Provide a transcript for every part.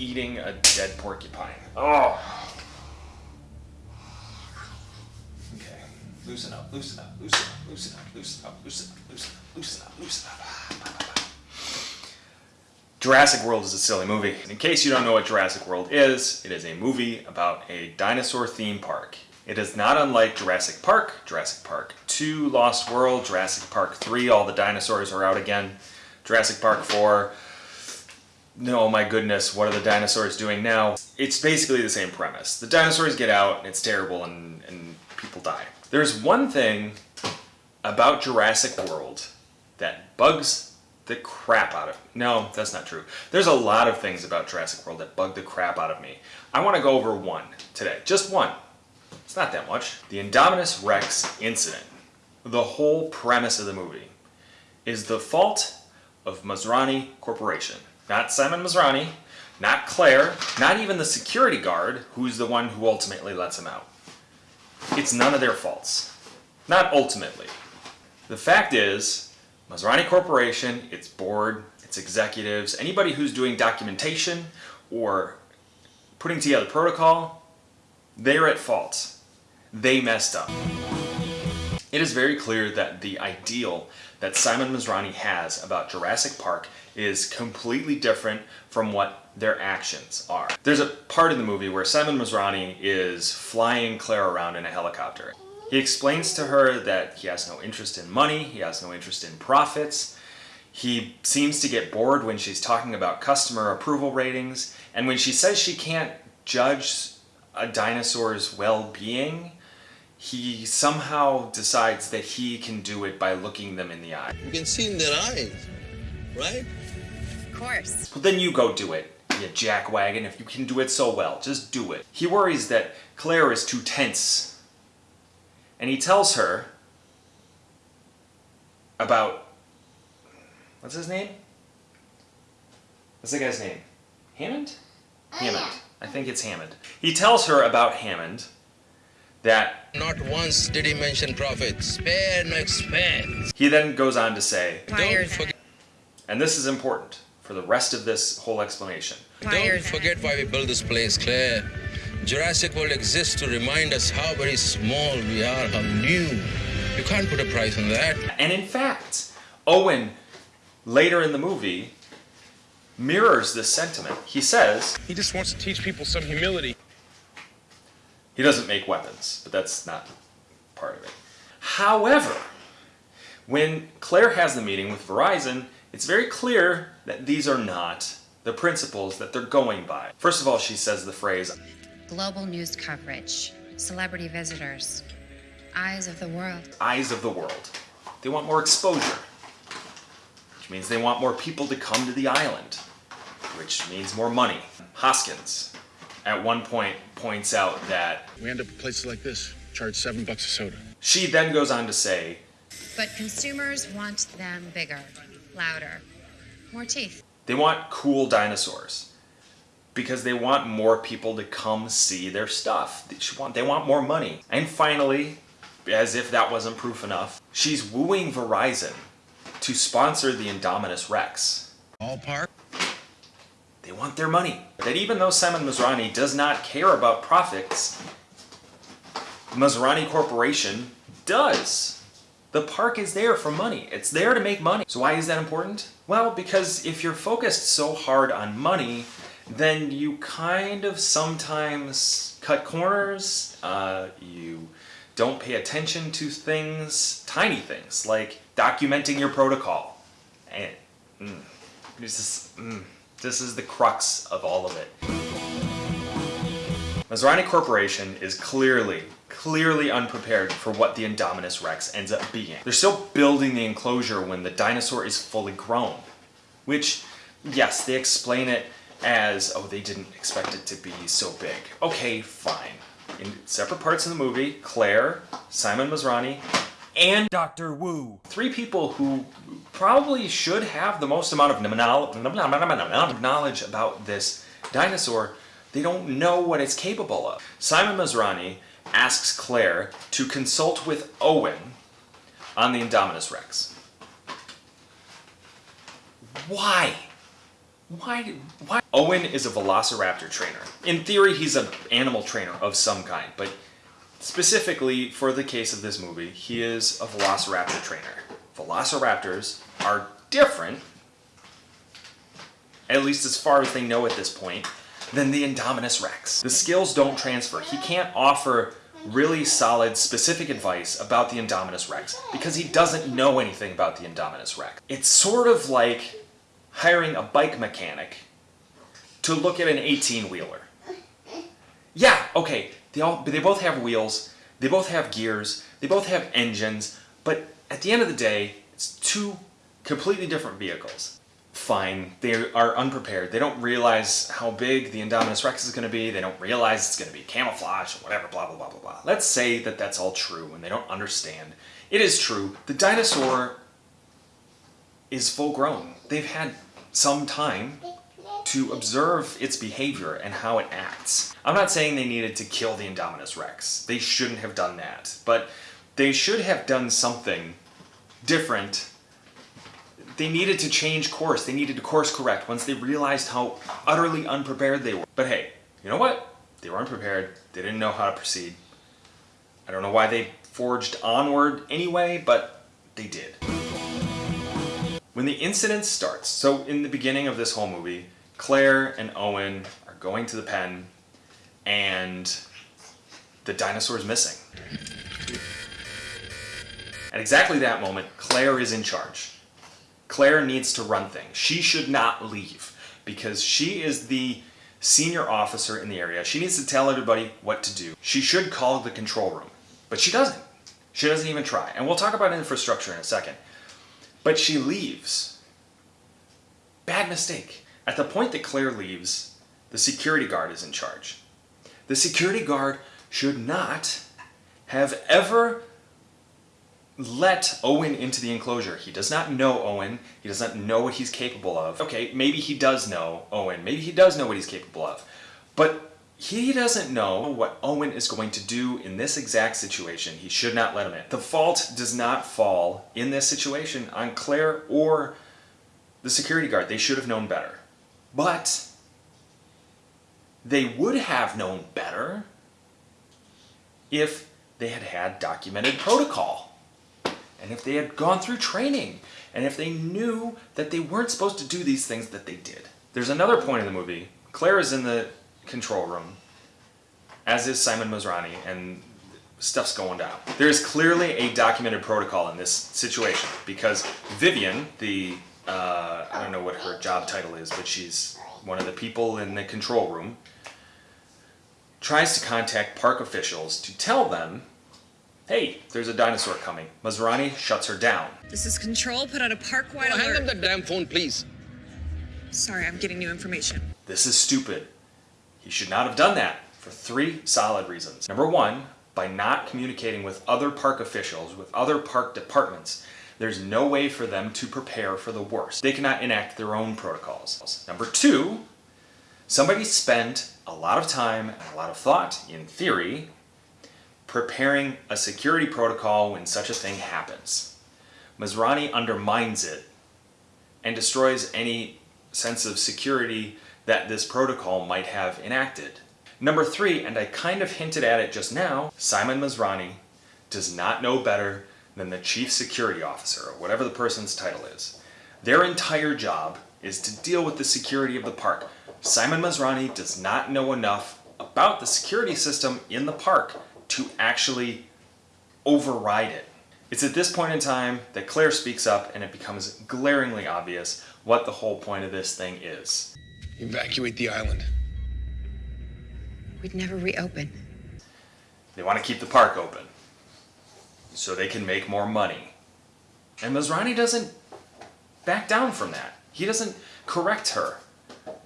eating a dead porcupine. Oh. Okay, loosen up, loosen up, loosen up, loosen up, loosen up, loosen up, loosen up, loosen up, loosen up. Jurassic World is a silly movie. In case you don't know what Jurassic World is, it is a movie about a dinosaur theme park. It is not unlike Jurassic Park, Jurassic Park 2, Lost World, Jurassic Park 3, all the dinosaurs are out again, Jurassic Park 4, no, oh my goodness, what are the dinosaurs doing now? It's basically the same premise. The dinosaurs get out, and it's terrible, and, and people die. There's one thing about Jurassic World that bugs the crap out of me. No, that's not true. There's a lot of things about Jurassic World that bug the crap out of me. I want to go over one today. Just one. It's not that much. The Indominus Rex incident, the whole premise of the movie, is the fault of Masrani Corporation. Not Simon Masrani, not Claire, not even the security guard, who's the one who ultimately lets him out. It's none of their faults. Not ultimately. The fact is, Masrani Corporation, its board, its executives, anybody who's doing documentation or putting together protocol, they're at fault. They messed up. It is very clear that the ideal that Simon Masrani has about Jurassic Park is completely different from what their actions are. There's a part in the movie where Simon Masrani is flying Claire around in a helicopter. He explains to her that he has no interest in money, he has no interest in profits, he seems to get bored when she's talking about customer approval ratings, and when she says she can't judge a dinosaur's well-being, he somehow decides that he can do it by looking them in the eye. You can see in their eyes, right? Of course. Well, then you go do it, you jackwagon. If you can do it so well, just do it. He worries that Claire is too tense. And he tells her about, what's his name? What's the guy's name? Hammond? Oh, Hammond. I think it's Hammond. He tells her about Hammond that Not once did he mention profit. Spare no expense. he then goes on to say, Don't forget, and this is important for the rest of this whole explanation. don't forget why we built this place, Claire. Jurassic World exists to remind us how very small we are, how new. You can't put a price on that. And in fact, Owen, later in the movie, mirrors this sentiment. He says, He just wants to teach people some humility. He doesn't make weapons, but that's not part of it. However, when Claire has the meeting with Verizon, it's very clear that these are not the principles that they're going by. First of all, she says the phrase, Global news coverage, celebrity visitors, eyes of the world. eyes of the world. They want more exposure, which means they want more people to come to the island, which means more money. Hoskins, at one point, points out that We end up at places like this, charge seven bucks a soda. she then goes on to say, But consumers want them bigger, louder, more teeth. they want cool dinosaurs because they want more people to come see their stuff. They want, they want more money. And finally, as if that wasn't proof enough, she's wooing Verizon to sponsor the Indominus Rex. Ballpark? They want their money. That even though Simon Masrani does not care about profits, Masrani Corporation does. The park is there for money. It's there to make money. So why is that important? Well, because if you're focused so hard on money, then you kind of sometimes cut corners. Uh, you don't pay attention to things, tiny things, like documenting your protocol. And mm, is, mm, this is the crux of all of it. Masrani Corporation is clearly, clearly unprepared for what the Indominus Rex ends up being. They're still building the enclosure when the dinosaur is fully grown. Which, yes, they explain it as, oh, they didn't expect it to be so big. Okay, fine. In separate parts of the movie, Claire, Simon Masrani, and Dr. Wu. Three people who probably should have the most amount of knowledge about this dinosaur. They don't know what it's capable of. Simon Masrani asks Claire to consult with Owen on the Indominus Rex. Why? Why? Why? Owen is a velociraptor trainer. In theory, he's an animal trainer of some kind, but specifically for the case of this movie, he is a velociraptor trainer. Velociraptors are different, at least as far as they know at this point, than the Indominus Rex. The skills don't transfer. He can't offer really solid, specific advice about the Indominus Rex because he doesn't know anything about the Indominus Rex. It's sort of like hiring a bike mechanic to look at an 18-wheeler. Yeah, okay, they, all, they both have wheels, they both have gears, they both have engines, but at the end of the day, it's two completely different vehicles. Fine, they are unprepared. They don't realize how big the Indominus Rex is going to be. They don't realize it's going to be camouflage or whatever, blah, blah, blah, blah, blah. Let's say that that's all true and they don't understand. It is true. The dinosaur is full grown. They've had some time to observe its behavior and how it acts. I'm not saying they needed to kill the Indominus Rex. They shouldn't have done that. But they should have done something different. They needed to change course. They needed to course correct once they realized how utterly unprepared they were. But hey, you know what? They were unprepared. They didn't know how to proceed. I don't know why they forged onward anyway, but they did. When the incident starts, so in the beginning of this whole movie, Claire and Owen are going to the pen and the dinosaur is missing. At exactly that moment, Claire is in charge. Claire needs to run things. She should not leave because she is the senior officer in the area. She needs to tell everybody what to do. She should call the control room, but she doesn't. She doesn't even try. And we'll talk about infrastructure in a second. But she leaves. Bad mistake. At the point that Claire leaves, the security guard is in charge. The security guard should not have ever let Owen into the enclosure. He does not know Owen. He does not know what he's capable of. Okay, maybe he does know Owen. Maybe he does know what he's capable of. But he doesn't know what Owen is going to do in this exact situation. He should not let him in. The fault does not fall in this situation on Claire or the security guard. They should have known better. But they would have known better if they had had documented protocol and if they had gone through training and if they knew that they weren't supposed to do these things that they did. There's another point in the movie. Claire is in the control room, as is Simon Masrani, and stuff's going down. There's clearly a documented protocol in this situation because Vivian, the, uh, I don't know what her job title is, but she's one of the people in the control room, tries to contact park officials to tell them Hey, there's a dinosaur coming. Masrani shuts her down. This is Control. Put out a park-wide Oh, hand them alert. the damn phone, please. Sorry, I'm getting new information. This is stupid. He should not have done that for three solid reasons. Number one, by not communicating with other park officials, with other park departments, there's no way for them to prepare for the worst. They cannot enact their own protocols. Number two, somebody spent a lot of time and a lot of thought, in theory, preparing a security protocol when such a thing happens. Masrani undermines it and destroys any sense of security that this protocol might have enacted. Number three, and I kind of hinted at it just now, Simon Masrani does not know better than the chief security officer, or whatever the person's title is. Their entire job is to deal with the security of the park. Simon Masrani does not know enough about the security system in the park to actually override it. It's at this point in time that Claire speaks up and it becomes glaringly obvious what the whole point of this thing is. Evacuate the island. We'd never reopen. They want to keep the park open so they can make more money. And Masrani doesn't back down from that. He doesn't correct her.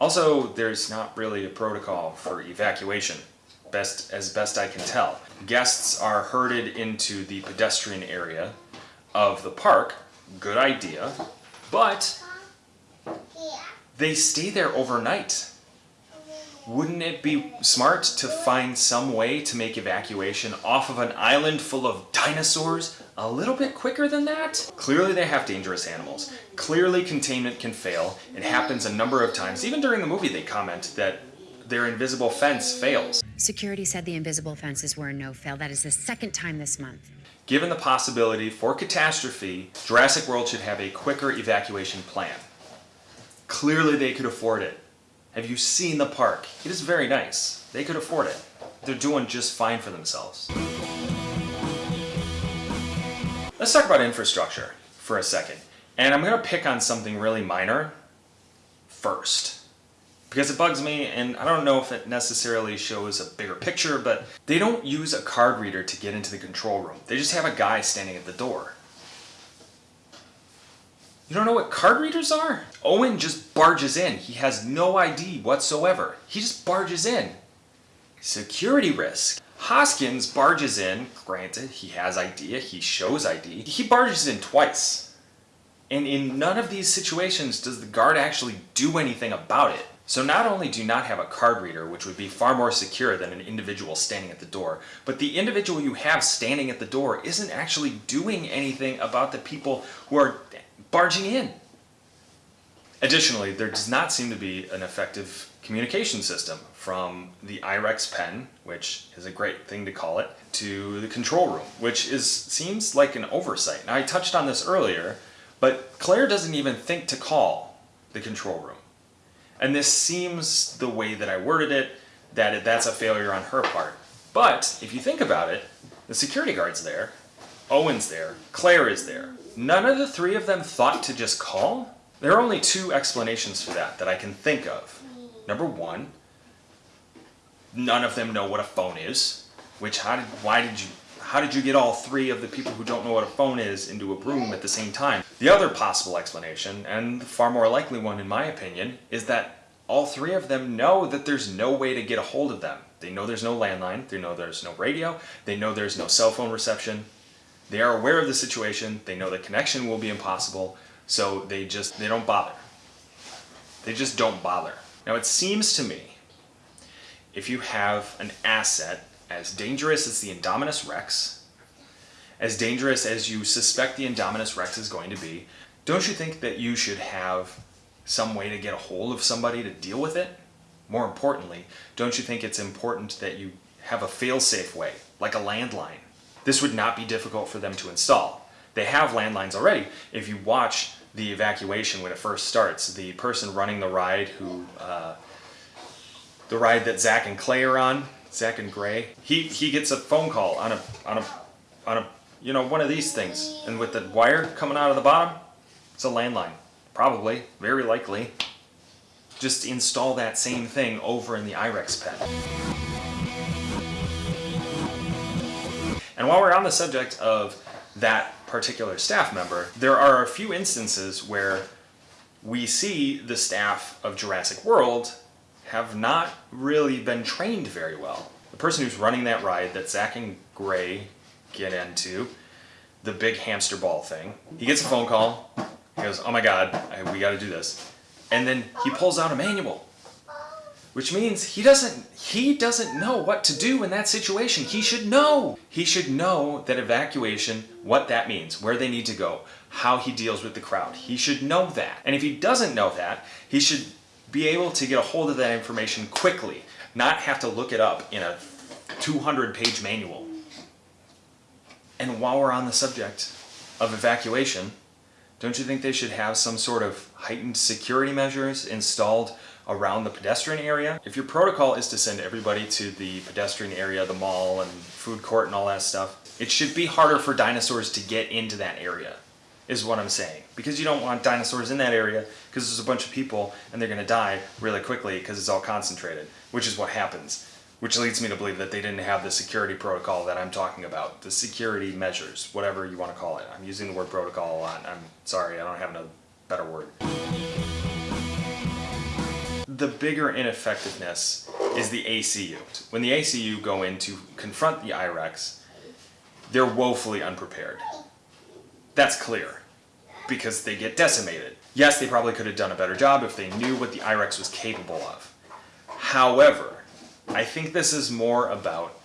Also, there's not really a protocol for evacuation, best as best I can tell. Guests are herded into the pedestrian area of the park. Good idea. But they stay there overnight. Wouldn't it be smart to find some way to make evacuation off of an island full of dinosaurs a little bit quicker than that. Clearly they have dangerous animals. Clearly containment can fail. It happens a number of times. Even during the movie they comment that their invisible fence fails. Security said the invisible fences were a no-fail. That is the second time this month. Given the possibility for catastrophe, Jurassic World should have a quicker evacuation plan. Clearly they could afford it. Have you seen the park? It is very nice. They could afford it. They're doing just fine for themselves. Let's talk about infrastructure for a second. And I'm going to pick on something really minor first. Because it bugs me, and I don't know if it necessarily shows a bigger picture, but they don't use a card reader to get into the control room. They just have a guy standing at the door. You don't know what card readers are? Owen just barges in. He has no ID whatsoever. He just barges in. Security risk. Hoskins barges in, granted, he has ID, he shows ID. He barges in twice. And in none of these situations does the guard actually do anything about it. So not only do you not have a card reader, which would be far more secure than an individual standing at the door, but the individual you have standing at the door isn't actually doing anything about the people who are barging in. Additionally, there does not seem to be an effective communication system from the IREX pen, which is a great thing to call it, to the control room, which is seems like an oversight. Now I touched on this earlier, but Claire doesn't even think to call the control room. And this seems the way that I worded it, that it, that's a failure on her part. But if you think about it, the security guard's there, Owen's there, Claire is there. None of the three of them thought to just call? There are only two explanations for that that I can think of. Number one, none of them know what a phone is. Which how did why did you how did you get all three of the people who don't know what a phone is into a room at the same time? The other possible explanation, and the far more likely one in my opinion, is that all three of them know that there's no way to get a hold of them. They know there's no landline, they know there's no radio, they know there's no cell phone reception. They are aware of the situation, they know the connection will be impossible, so they just they don't bother. They just don't bother. Now it seems to me, if you have an asset as dangerous as the Indominus Rex, as dangerous as you suspect the Indominus Rex is going to be, don't you think that you should have some way to get a hold of somebody to deal with it? More importantly, don't you think it's important that you have a fail-safe way, like a landline? This would not be difficult for them to install. They have landlines already. If you watch the evacuation when it first starts, the person running the ride who, uh, the ride that Zach and Clay are on, Zach and Gray, he, he gets a phone call on a, on a, on a, you know, one of these things. And with the wire coming out of the bottom, it's a landline. Probably, very likely. Just install that same thing over in the IREX pen. And while we're on the subject of that particular staff member, there are a few instances where we see the staff of Jurassic World have not really been trained very well. The person who's running that ride that Zach and Gray get into, the big hamster ball thing, he gets a phone call, he goes, oh my god, I, we gotta do this. And then he pulls out a manual which means he doesn't he doesn't know what to do in that situation. He should know. He should know that evacuation, what that means, where they need to go, how he deals with the crowd. He should know that. And if he doesn't know that, he should be able to get a hold of that information quickly, not have to look it up in a 200 page manual. And while we're on the subject of evacuation, don't you think they should have some sort of heightened security measures installed around the pedestrian area. If your protocol is to send everybody to the pedestrian area, the mall and food court and all that stuff, it should be harder for dinosaurs to get into that area, is what I'm saying. Because you don't want dinosaurs in that area because there's a bunch of people and they're gonna die really quickly because it's all concentrated, which is what happens. Which leads me to believe that they didn't have the security protocol that I'm talking about, the security measures, whatever you want to call it. I'm using the word protocol a lot. I'm sorry, I don't have a better word the bigger ineffectiveness is the ACU. When the ACU go in to confront the IREX, they're woefully unprepared. That's clear, because they get decimated. Yes, they probably could have done a better job if they knew what the IREX was capable of. However, I think this is more about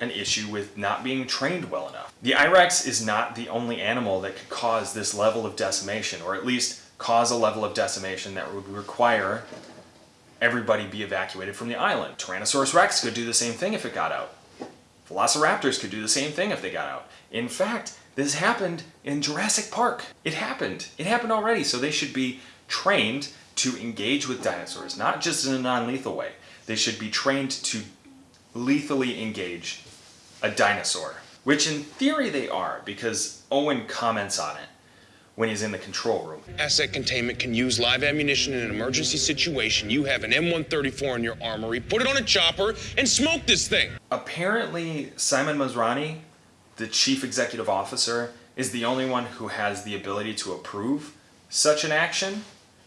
an issue with not being trained well enough. The IREX is not the only animal that could cause this level of decimation, or at least cause a level of decimation that would require everybody be evacuated from the island. Tyrannosaurus rex could do the same thing if it got out. Velociraptors could do the same thing if they got out. In fact, this happened in Jurassic Park. It happened. It happened already, so they should be trained to engage with dinosaurs, not just in a non-lethal way. They should be trained to lethally engage a dinosaur, which in theory they are, because Owen comments on it when he's in the control room. Asset containment can use live ammunition in an emergency situation. You have an M134 in your armory. Put it on a chopper and smoke this thing. Apparently, Simon Masrani, the chief executive officer, is the only one who has the ability to approve such an action,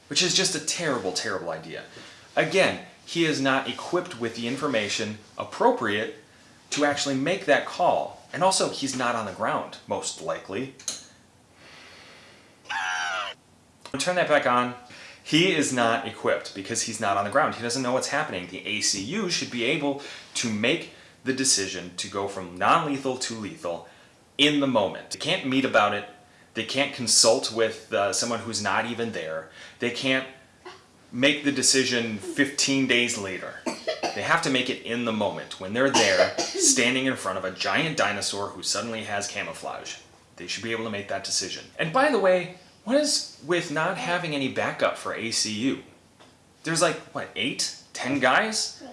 which is just a terrible, terrible idea. Again, he is not equipped with the information appropriate to actually make that call. And also, he's not on the ground, most likely. Turn that back on. He is not equipped because he's not on the ground. He doesn't know what's happening. The ACU should be able to make the decision to go from non-lethal to lethal in the moment. They can't meet about it. They can't consult with uh, someone who's not even there. They can't make the decision 15 days later. They have to make it in the moment when they're there, standing in front of a giant dinosaur who suddenly has camouflage. They should be able to make that decision. And by the way, what is with not having any backup for ACU? There's like, what, eight, ten guys?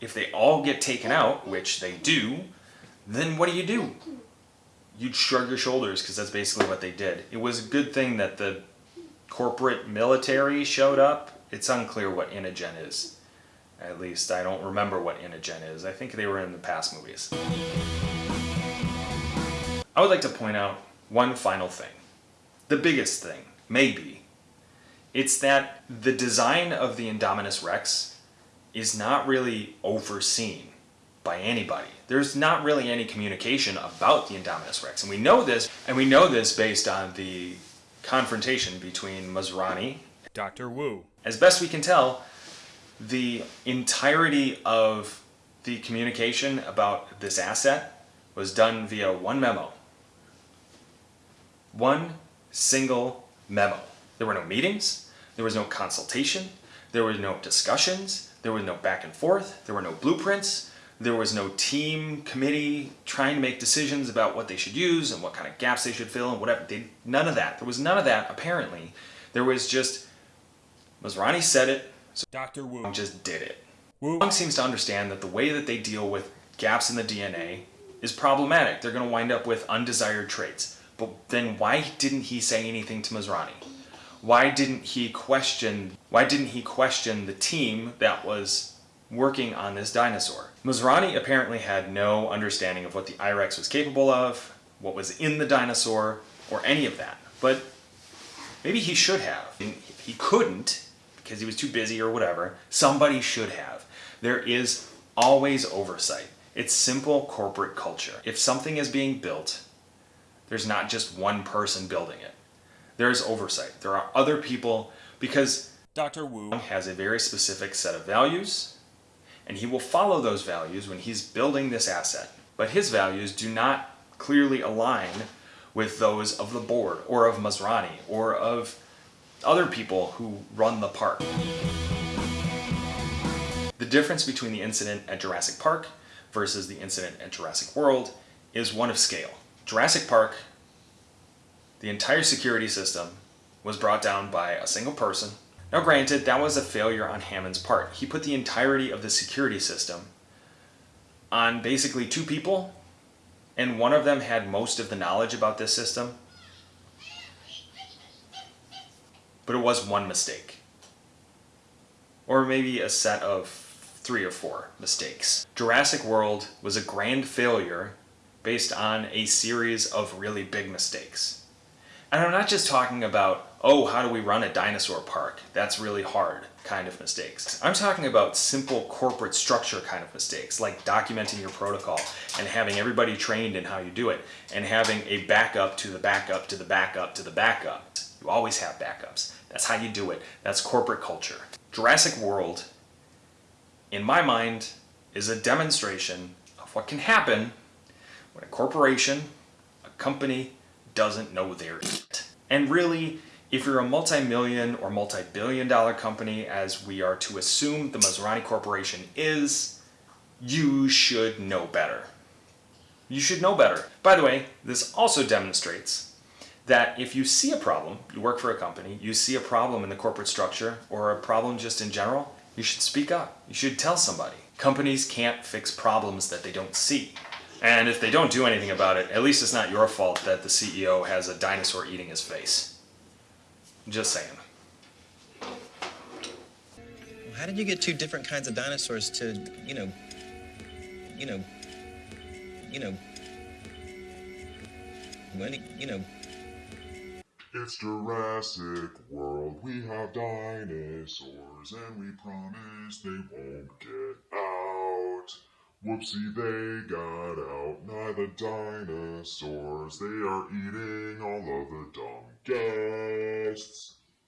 If they all get taken out, which they do, then what do you do? You'd shrug your shoulders because that's basically what they did. It was a good thing that the corporate military showed up. It's unclear what InGen is. At least I don't remember what InGen is. I think they were in the past movies. I would like to point out one final thing. The biggest thing, maybe, it's that the design of the Indominus Rex is not really overseen by anybody. There's not really any communication about the Indominus Rex. And we know this, and we know this based on the confrontation between Masrani, Dr. Wu. As best we can tell, the entirety of the communication about this asset was done via one memo. One single memo. There were no meetings, there was no consultation, there were no discussions, there was no back and forth, there were no blueprints, there was no team committee trying to make decisions about what they should use and what kind of gaps they should fill and whatever. They, none of that. There was none of that, apparently. There was just, Masrani said it, so Dr. Wu. Just did it. Wu. Wong seems to understand that the way that they deal with gaps in the DNA is problematic. They're going to wind up with undesired traits. But then why didn't he say anything to Masrani? Why didn't he question why didn't he question the team that was working on this dinosaur? Masrani apparently had no understanding of what the IREX was capable of, what was in the dinosaur, or any of that. But maybe he should have. He couldn't, because he was too busy or whatever, somebody should have. There is always oversight. It's simple corporate culture. If something is being built, there's not just one person building it. There's oversight. There are other people because Dr. Wu. has a very specific set of values and he will follow those values when he's building this asset. But his values do not clearly align with those of the board or of Masrani or of other people who run the park. The difference between the incident at Jurassic Park versus the incident at Jurassic World is one of scale. Jurassic Park, the entire security system was brought down by a single person. Now granted, that was a failure on Hammond's part. He put the entirety of the security system on basically two people, and one of them had most of the knowledge about this system. But it was one mistake. Or maybe a set of three or four mistakes. Jurassic World was a grand failure based on a series of really big mistakes. And I'm not just talking about, oh, how do we run a dinosaur park? That's really hard kind of mistakes. I'm talking about simple corporate structure kind of mistakes, like documenting your protocol and having everybody trained in how you do it, and having a backup to the backup to the backup to the backup. You always have backups. That's how you do it. That's corporate culture. Jurassic World, in my mind, is a demonstration of what can happen when a corporation, a company, doesn't know their it. And really, if you're a multi-million or multi-billion dollar company, as we are to assume the Masrani Corporation is, you should know better. You should know better. By the way, this also demonstrates that if you see a problem, you work for a company, you see a problem in the corporate structure or a problem just in general, you should speak up. You should tell somebody. Companies can't fix problems that they don't see. And if they don't do anything about it, at least it's not your fault that the CEO has a dinosaur eating his face. Just saying. How did you get two different kinds of dinosaurs to, you know, you know, you know, when, you know, It's Jurassic World. We have dinosaurs, and we promise they won't get out. Whoopsie, they got out. Now the dinosaurs, they are eating all of the dumb guests.